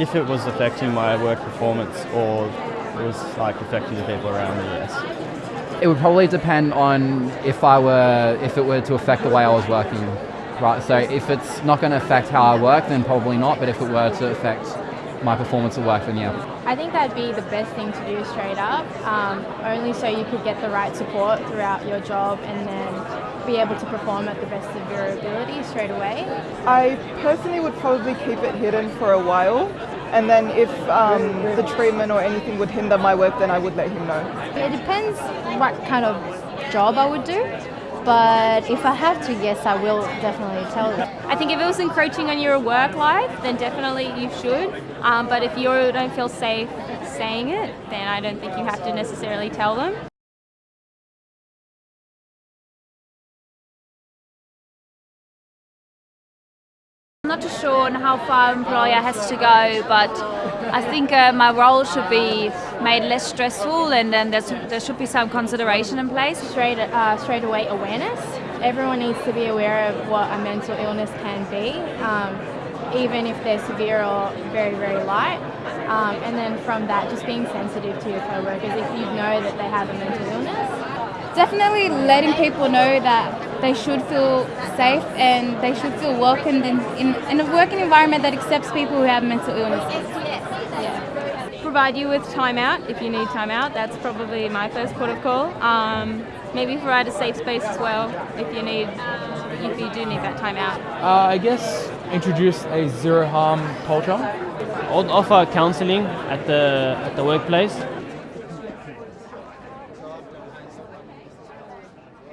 if it was affecting my work performance or it was like affecting the people around me, yes. It would probably depend on if I were, if it were to affect the way I was working. Right, so if it's not going to affect how I work, then probably not. But if it were to affect my performance at work, then yeah. I think that'd be the best thing to do straight up, um, only so you could get the right support throughout your job and then be able to perform at the best of your ability straight away. I personally would probably keep it hidden for a while and then if um, the treatment or anything would hinder my work then I would let him know. It depends what kind of job I would do but if I have to, yes, I will definitely tell them. I think if it was encroaching on your work life, then definitely you should. Um, but if you don't feel safe saying it, then I don't think you have to necessarily tell them. Not too sure on how far employer has to go, but I think uh, my role should be made less stressful, and then there should be some consideration in place. Straight, uh, straight away awareness. Everyone needs to be aware of what a mental illness can be, um, even if they're severe or very, very light. Um, and then from that, just being sensitive to your co-workers if you know that they have a mental illness. Definitely letting people know that they should feel safe and they should feel welcomed in, in, in a working environment that accepts people who have mental illnesses. Yeah. Provide you with time out if you need time out. That's probably my first port of call. Um, maybe provide a safe space as well if you need if you do need that time out. Uh, I guess introduce a zero harm culture. I'll offer counselling at the at the workplace